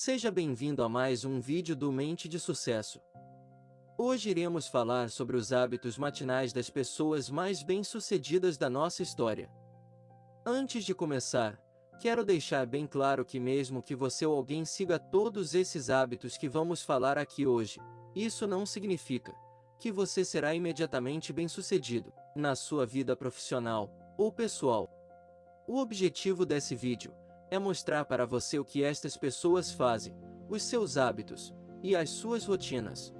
Seja bem-vindo a mais um vídeo do Mente de Sucesso. Hoje iremos falar sobre os hábitos matinais das pessoas mais bem-sucedidas da nossa história. Antes de começar, quero deixar bem claro que mesmo que você ou alguém siga todos esses hábitos que vamos falar aqui hoje, isso não significa que você será imediatamente bem-sucedido na sua vida profissional ou pessoal. O objetivo desse vídeo é mostrar para você o que estas pessoas fazem, os seus hábitos e as suas rotinas.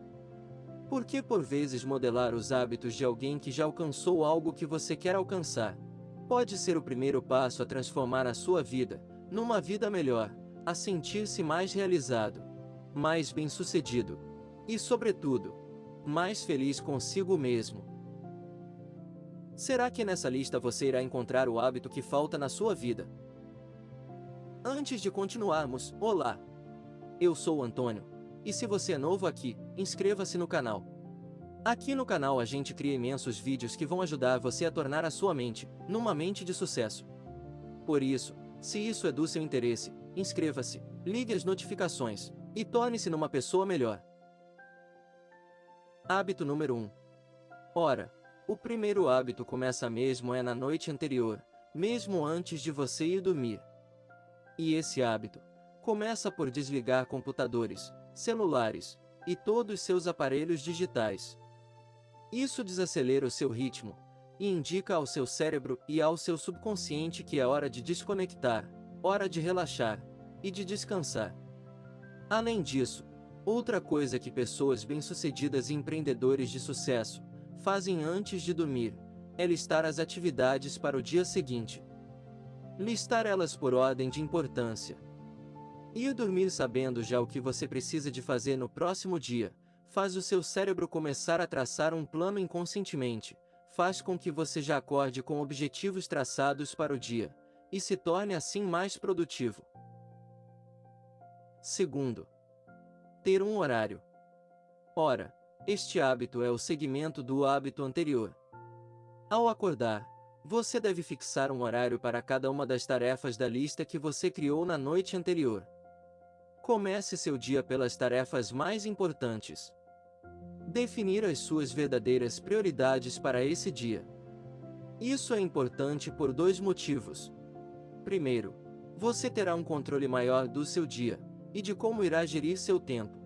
Porque por vezes modelar os hábitos de alguém que já alcançou algo que você quer alcançar pode ser o primeiro passo a transformar a sua vida numa vida melhor, a sentir-se mais realizado, mais bem-sucedido e, sobretudo, mais feliz consigo mesmo. Será que nessa lista você irá encontrar o hábito que falta na sua vida? Antes de continuarmos, olá! Eu sou o Antônio, e se você é novo aqui, inscreva-se no canal. Aqui no canal a gente cria imensos vídeos que vão ajudar você a tornar a sua mente, numa mente de sucesso. Por isso, se isso é do seu interesse, inscreva-se, ligue as notificações, e torne-se numa pessoa melhor. Hábito número 1. Ora, o primeiro hábito começa mesmo é na noite anterior, mesmo antes de você ir dormir. E esse hábito começa por desligar computadores, celulares e todos seus aparelhos digitais. Isso desacelera o seu ritmo e indica ao seu cérebro e ao seu subconsciente que é hora de desconectar, hora de relaxar e de descansar. Além disso, outra coisa que pessoas bem-sucedidas e empreendedores de sucesso fazem antes de dormir é listar as atividades para o dia seguinte. Listar elas por ordem de importância. Ir dormir sabendo já o que você precisa de fazer no próximo dia, faz o seu cérebro começar a traçar um plano inconscientemente, faz com que você já acorde com objetivos traçados para o dia, e se torne assim mais produtivo. Segundo, ter um horário. Ora, este hábito é o segmento do hábito anterior. Ao acordar, você deve fixar um horário para cada uma das tarefas da lista que você criou na noite anterior. Comece seu dia pelas tarefas mais importantes. Definir as suas verdadeiras prioridades para esse dia. Isso é importante por dois motivos. Primeiro, você terá um controle maior do seu dia e de como irá gerir seu tempo.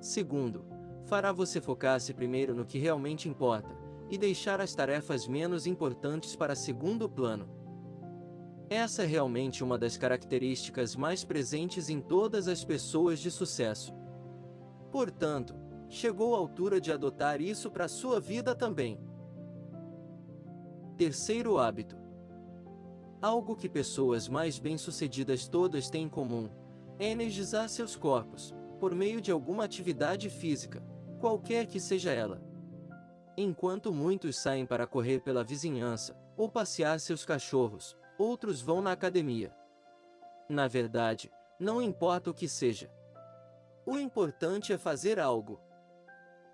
Segundo, fará você focar-se primeiro no que realmente importa, e deixar as tarefas menos importantes para segundo plano. Essa é realmente uma das características mais presentes em todas as pessoas de sucesso. Portanto, chegou a altura de adotar isso para sua vida também. Terceiro hábito. Algo que pessoas mais bem-sucedidas todas têm em comum é energizar seus corpos, por meio de alguma atividade física, qualquer que seja ela. Enquanto muitos saem para correr pela vizinhança, ou passear seus cachorros, outros vão na academia. Na verdade, não importa o que seja. O importante é fazer algo.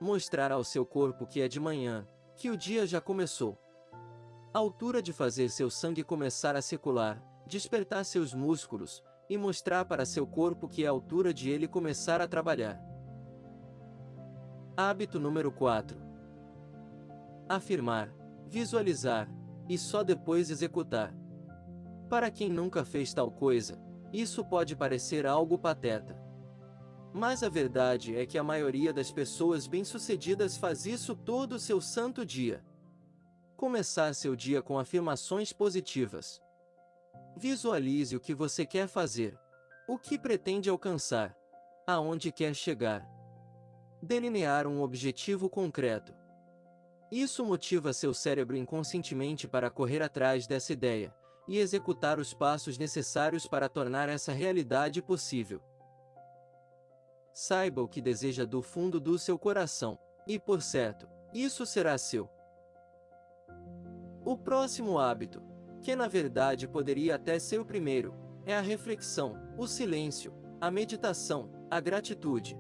Mostrar ao seu corpo que é de manhã, que o dia já começou. A altura de fazer seu sangue começar a circular, despertar seus músculos, e mostrar para seu corpo que é a altura de ele começar a trabalhar. Hábito número 4 afirmar, visualizar, e só depois executar. Para quem nunca fez tal coisa, isso pode parecer algo pateta. Mas a verdade é que a maioria das pessoas bem-sucedidas faz isso todo o seu santo dia. Começar seu dia com afirmações positivas. Visualize o que você quer fazer, o que pretende alcançar, aonde quer chegar. Delinear um objetivo concreto. Isso motiva seu cérebro inconscientemente para correr atrás dessa ideia e executar os passos necessários para tornar essa realidade possível. Saiba o que deseja do fundo do seu coração, e por certo, isso será seu. O próximo hábito, que na verdade poderia até ser o primeiro, é a reflexão, o silêncio, a meditação, a gratitude.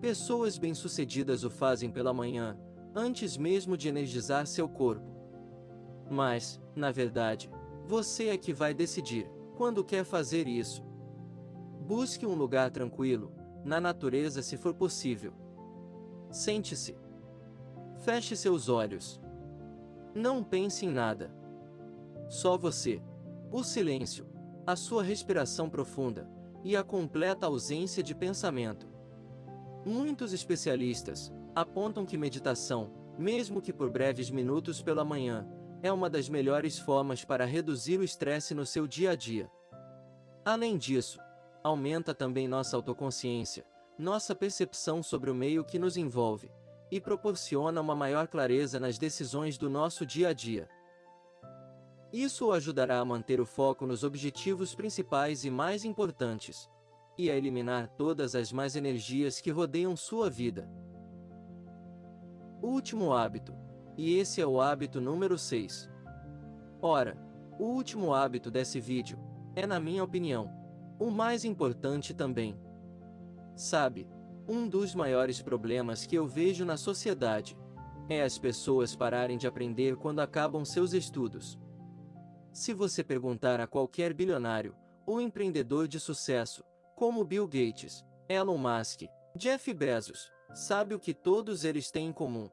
Pessoas bem-sucedidas o fazem pela manhã, antes mesmo de energizar seu corpo. Mas, na verdade, você é que vai decidir quando quer fazer isso. Busque um lugar tranquilo, na natureza se for possível. Sente-se. Feche seus olhos. Não pense em nada. Só você. O silêncio, a sua respiração profunda e a completa ausência de pensamento. Muitos especialistas apontam que meditação, mesmo que por breves minutos pela manhã, é uma das melhores formas para reduzir o estresse no seu dia a dia. Além disso, aumenta também nossa autoconsciência, nossa percepção sobre o meio que nos envolve, e proporciona uma maior clareza nas decisões do nosso dia a dia. Isso o ajudará a manter o foco nos objetivos principais e mais importantes, e a eliminar todas as más energias que rodeiam sua vida. Último hábito. E esse é o hábito número 6. Ora, o último hábito desse vídeo, é na minha opinião, o mais importante também. Sabe, um dos maiores problemas que eu vejo na sociedade, é as pessoas pararem de aprender quando acabam seus estudos. Se você perguntar a qualquer bilionário, ou empreendedor de sucesso, como Bill Gates, Elon Musk, Jeff Bezos, sabe o que todos eles têm em comum.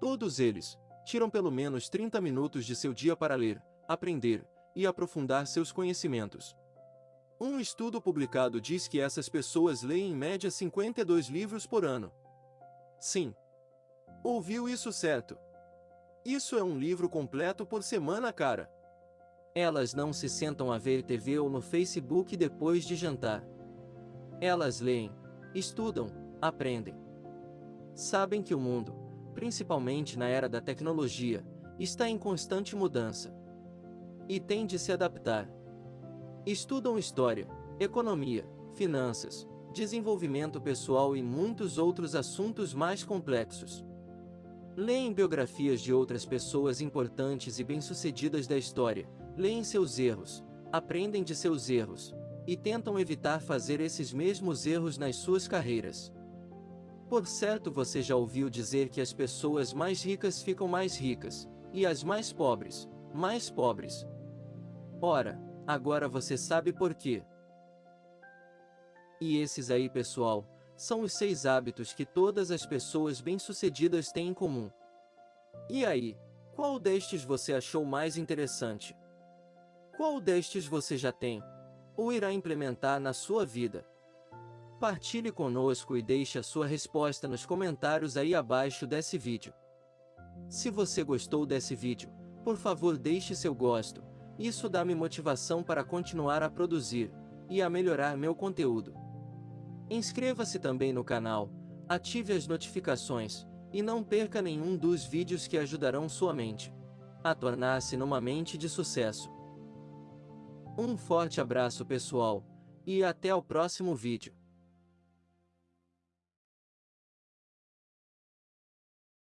Todos eles tiram pelo menos 30 minutos de seu dia para ler, aprender e aprofundar seus conhecimentos. Um estudo publicado diz que essas pessoas leem em média 52 livros por ano. Sim. Ouviu isso certo? Isso é um livro completo por semana, cara. Elas não se sentam a ver TV ou no Facebook depois de jantar. Elas leem, estudam, aprendem. Sabem que o mundo, principalmente na era da tecnologia, está em constante mudança. E têm de se adaptar. Estudam história, economia, finanças, desenvolvimento pessoal e muitos outros assuntos mais complexos. Leem biografias de outras pessoas importantes e bem-sucedidas da história, leem seus erros, aprendem de seus erros, e tentam evitar fazer esses mesmos erros nas suas carreiras. Por certo você já ouviu dizer que as pessoas mais ricas ficam mais ricas, e as mais pobres, mais pobres. Ora, agora você sabe por quê. E esses aí pessoal, são os seis hábitos que todas as pessoas bem-sucedidas têm em comum. E aí, qual destes você achou mais interessante? Qual destes você já tem? Ou irá implementar na sua vida? Partilhe conosco e deixe a sua resposta nos comentários aí abaixo desse vídeo. Se você gostou desse vídeo, por favor deixe seu gosto, isso dá-me motivação para continuar a produzir, e a melhorar meu conteúdo. Inscreva-se também no canal, ative as notificações, e não perca nenhum dos vídeos que ajudarão sua mente a tornar-se numa mente de sucesso. Um forte abraço pessoal, e até o próximo vídeo.